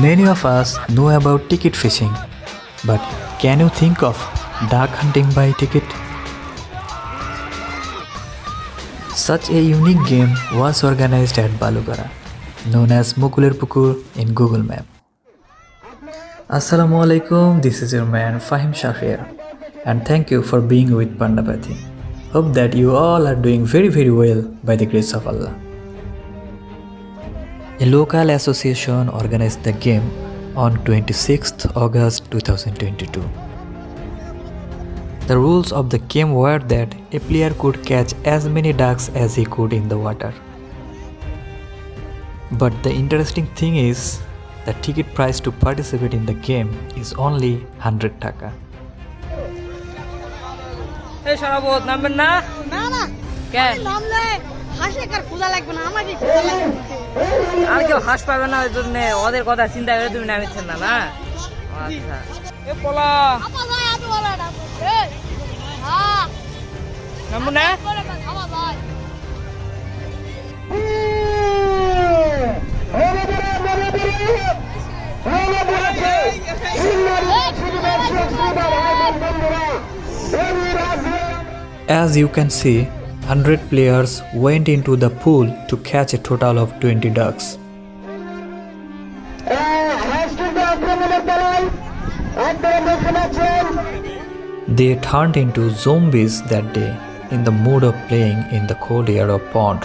Many of us know about ticket fishing, but can you think of duck hunting by ticket? Such a unique game was organized at Balugara, known as Mukuler Pukur in Google Map. Assalamu alaikum, this is your man Fahim Shafir, and thank you for being with Pandapati. Hope that you all are doing very very well by the grace of Allah. A local association organized the game on 26th August 2022. The rules of the game were that a player could catch as many ducks as he could in the water. But the interesting thing is, the ticket price to participate in the game is only 100 taka. Hey, Sharabot, number na? Na na. Okay. নামলে হাসে কার ক্ষুধা লাগবে না? আমাকে ক্ষুধা লাগবে আর কেউ হাস পাবে না ওই জন্য ওদের কথা চিন্তা করে তুমি নামিচ্ছেন না? না আচ্ছা। এ পোলা। হ্যাঁ। নামবো না? As you can see, 100 players went into the pool to catch a total of 20 ducks. They turned into zombies that day in the mood of playing in the cold air of pond.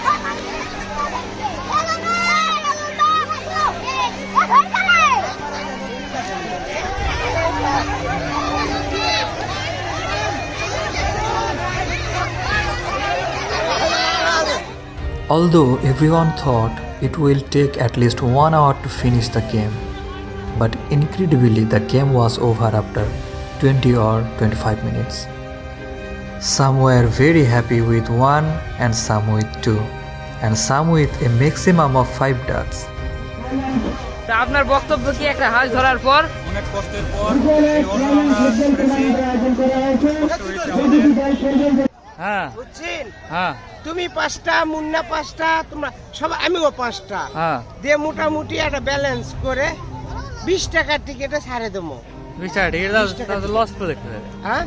Although everyone thought it will take at least one hour to finish the game, but incredibly the game was over after 20 or 25 minutes. Some were very happy with one and some with two, and some with a maximum of five ducks. তা আপনার বক্তব্য কি একটা হাঁস ধরার পর অনেক কষ্টের পর এই অর্জনটা পেরেছি কষ্ট হয়েছে আমাদের হ্যাঁ হ্যাঁ তুমি পাঁচটা মুন্না পাঁচটা তোমরা সবাই আমিও পাঁচটা হ্যাঁ দিয়ে মোটামুটি একটা ব্যালেন্স করে বিশ টাকার টিকিটে ছাড়ে দেবো হ্যাঁ।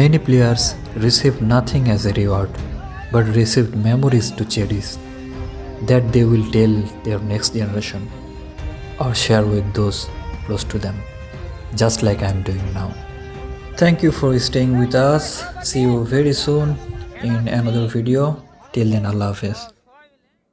Many players received nothing as a reward, but received memories to cherish that they will tell their next generation or share with those close to them, just like I am doing now. Thank you for staying with us. See you very soon in another video. Till then, Allah Hafiz.